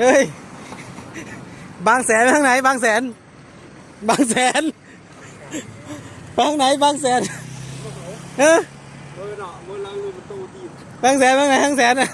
เฮ้ย บางแสนไปทางไหน บางแสน บางแสนบางไหน บางแสนเออแนอะบางแสนแบางไหนบางแสนอะ